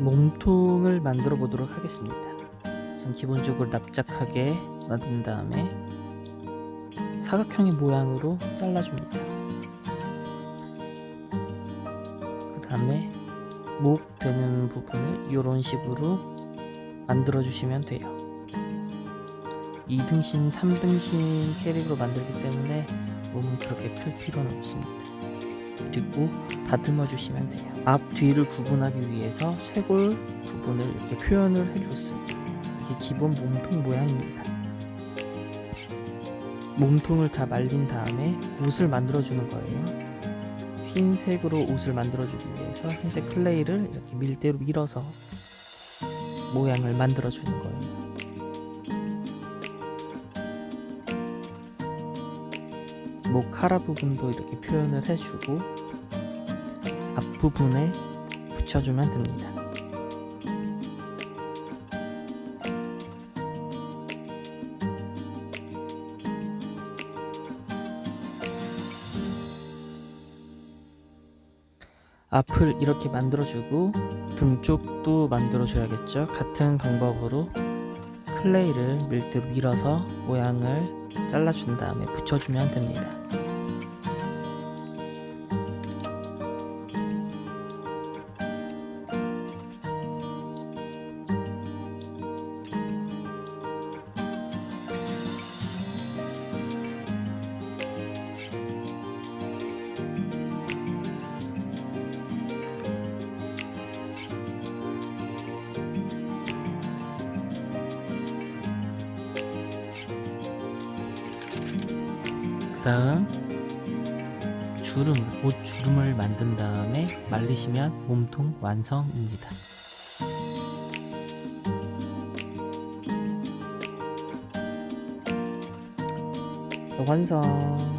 몸통을 만들어 보도록 하겠습니다. 우선 기본적으로 납작하게 만든 다음에 사각형의 모양으로 잘라줍니다. 그 다음에 목 되는 부분을 이런 식으로 만들어 주시면 돼요. 2등신, 3등신 캐릭으로 만들기 때문에 몸은 그렇게 클 필요는 없습니다. 그리고 다듬어 주시면 돼요. 앞, 뒤를 구분하기 위해서 쇄골 부분을 이렇게 표현을 해줬어요. 이게 기본 몸통 모양입니다. 몸통을 다 말린 다음에 옷을 만들어 주는 거예요. 흰색으로 옷을 만들어 주기 위해서 흰색 클레이를 이렇게 밀대로 밀어서 모양을 만들어 주는 거예요. 목 카라 부분도 이렇게 표현을 해주고 앞부분에 붙여주면 됩니다. 앞을 이렇게 만들어주고 등 쪽도 만들어줘야겠죠. 같은 방법으로 클레이를 밀대로 밀어서 모양을 잘라준 다음에 붙여주면 됩니다. 다음 주름을, 옷 주름을 만든 다음에 말리시면 몸통 완성입니다. 완성.